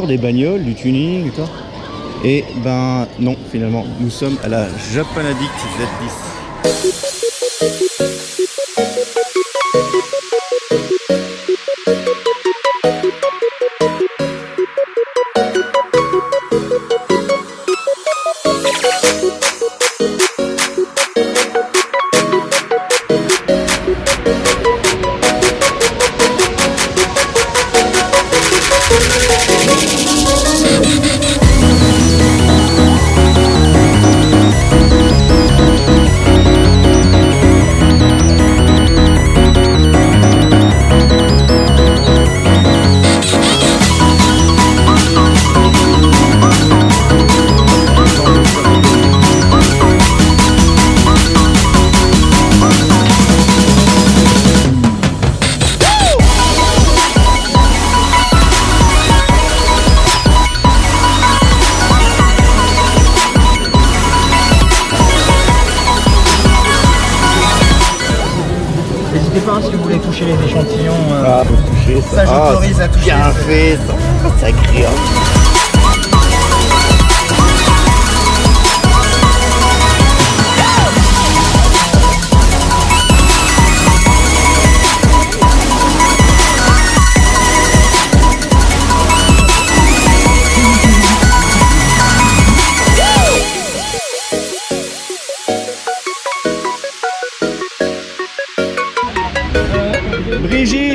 des bagnoles, du tuning et. Et ben non, finalement, nous sommes à la Japan Addict Z10. Les échantillons. Euh, ah, toucher ça. Ça, j'autorise ah, à toucher. Bien fait, ça. C'est agréable.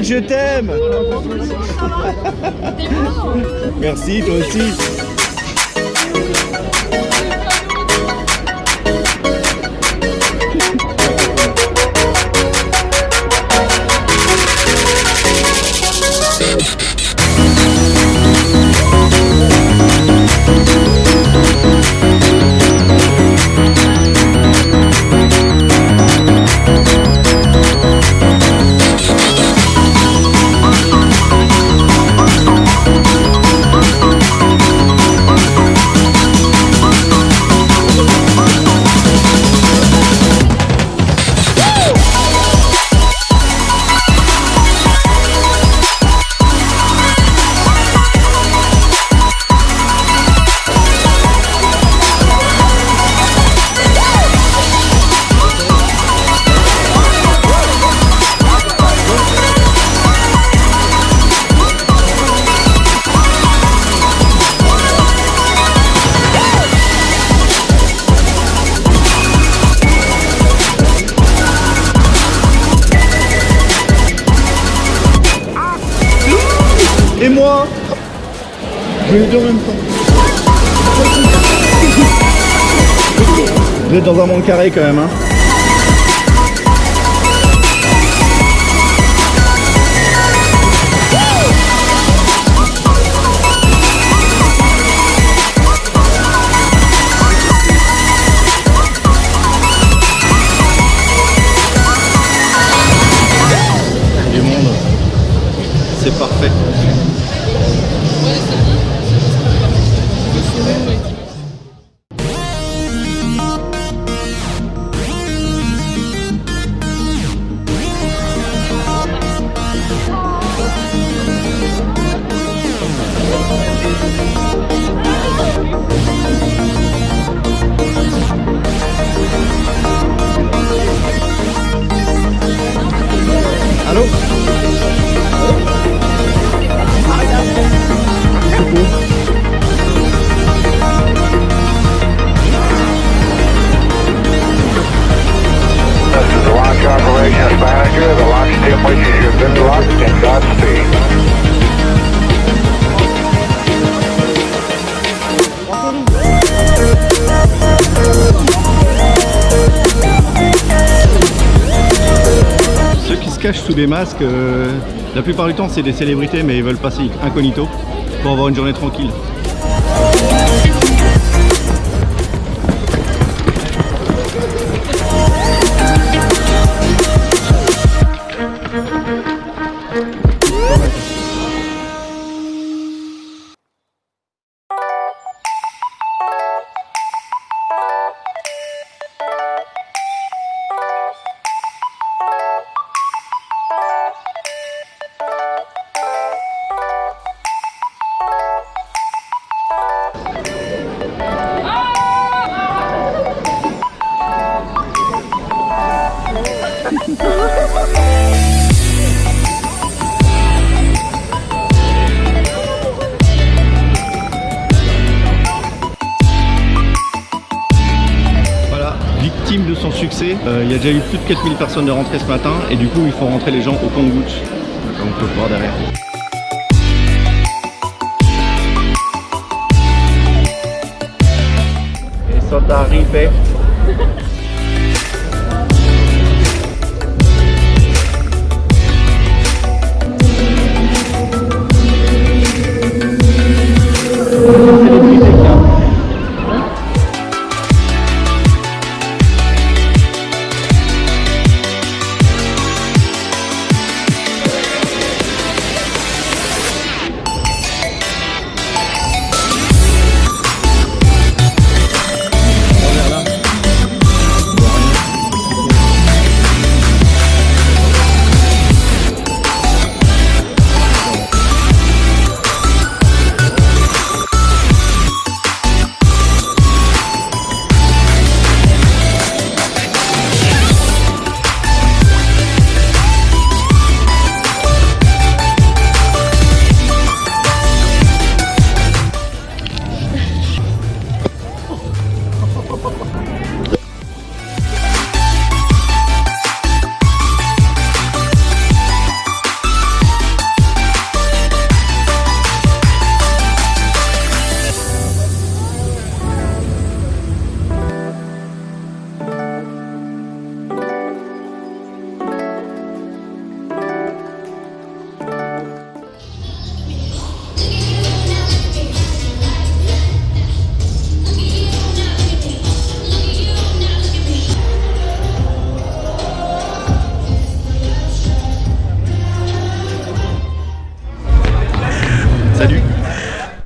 Je t'aime. Merci, toi aussi en même temps. Vous êtes dans un monde carré quand même, hein c'est parfait. Sous des masques, euh, la plupart du temps c'est des célébrités mais ils veulent passer incognito pour avoir une journée tranquille. Euh, il y a déjà eu plus de 4000 personnes de rentrée ce matin et du coup, il faut rentrer les gens au compte-gouttes, comme on peut voir derrière. Ils sont arrivés. Salut